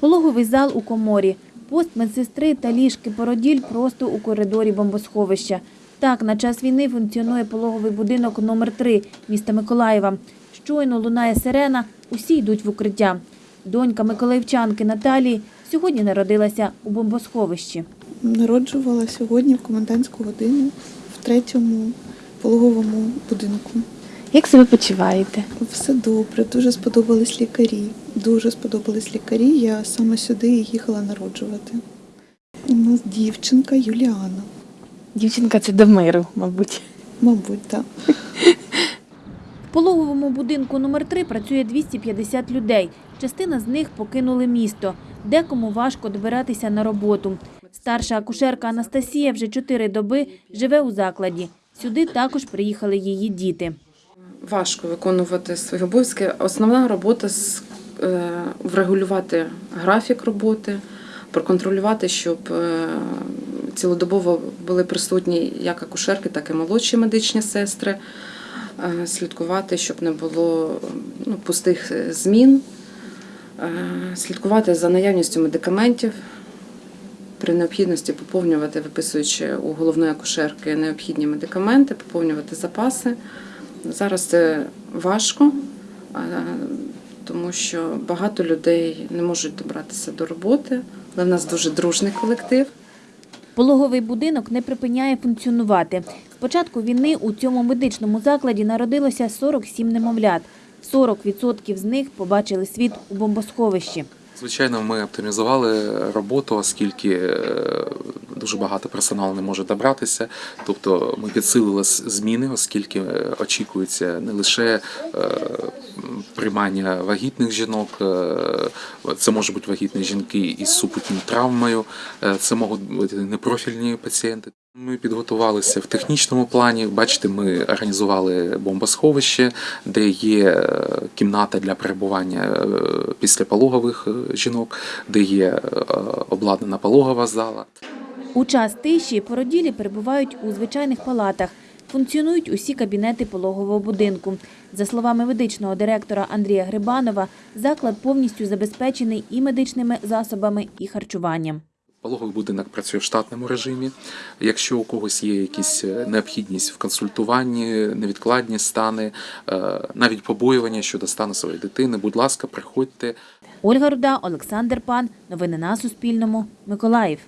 Пологовий зал у коморі, пост медсестри та ліжки породіль просто у коридорі бомбосховища. Так, на час війни функціонує пологовий будинок номер 3 міста Миколаєва. Щойно лунає сирена, усі йдуть в укриття. Донька миколаївчанки Наталії сьогодні народилася у бомбосховищі. Народжувала сьогодні в комендантську годину в третьому пологовому будинку. Як себе почуваєте? Все добре, дуже сподобались лікарі. Дуже сподобались лікарі. Я саме сюди і їхала народжувати. У нас дівчинка Юліана, Дівчинка це до миру, мабуть. мабуть, так. В пологовому будинку номер 3 працює 250 людей. Частина з них покинули місто. Декому важко добиратися на роботу. Старша акушерка Анастасія вже чотири доби живе у закладі. Сюди також приїхали її діти. важко виконувати свої обов'язки. Основна робота з- врегулювати графік роботи, проконтролювати, щоб е, цілодобово були присутні як акушерки, так і молодші медичні сестри, е, слідкувати, щоб не було ну, пустих е, змін, е, слідкувати за наявністю медикаментів. При необхідності поповнювати, виписуючи у головної акушерки необхідні медикаменти, поповнювати запаси. Зараз це важко, тому що багато людей не можуть добратися до роботи, але в нас дуже дружний колектив. Пологовий будинок не припиняє функціонувати. З початку війни у цьому медичному закладі народилося 47 немовлят. 40% з них побачили світ у бомбосховищі. Звичайно, ми оптимізували роботу, оскільки е, дуже багато персоналу не може добратися. Тобто ми підсилили зміни, оскільки е, очікується не лише е, приймання вагітних жінок, е, це можуть бути вагітні жінки із супутньою травмою, це можуть бути непрофільні пацієнти. Ми підготувалися в технічному плані. Бачите, ми організували бомбосховище, де є кімната для перебування післяпологових жінок, де є обладнана пологова зала. У час тиші породілі перебувають у звичайних палатах. Функціонують усі кабінети пологового будинку. За словами медичного директора Андрія Грибанова, заклад повністю забезпечений і медичними засобами, і харчуванням. Пологовий будинок працює в штатному режимі. Якщо у когось є якісь е, необхідність в консультуванні, невідкладні стани, е, навіть побоювання щодо стану своєї дитини, будь ласка, приходьте. Ольга Руда, Олександр Пан. Новини на Суспільному. Миколаїв.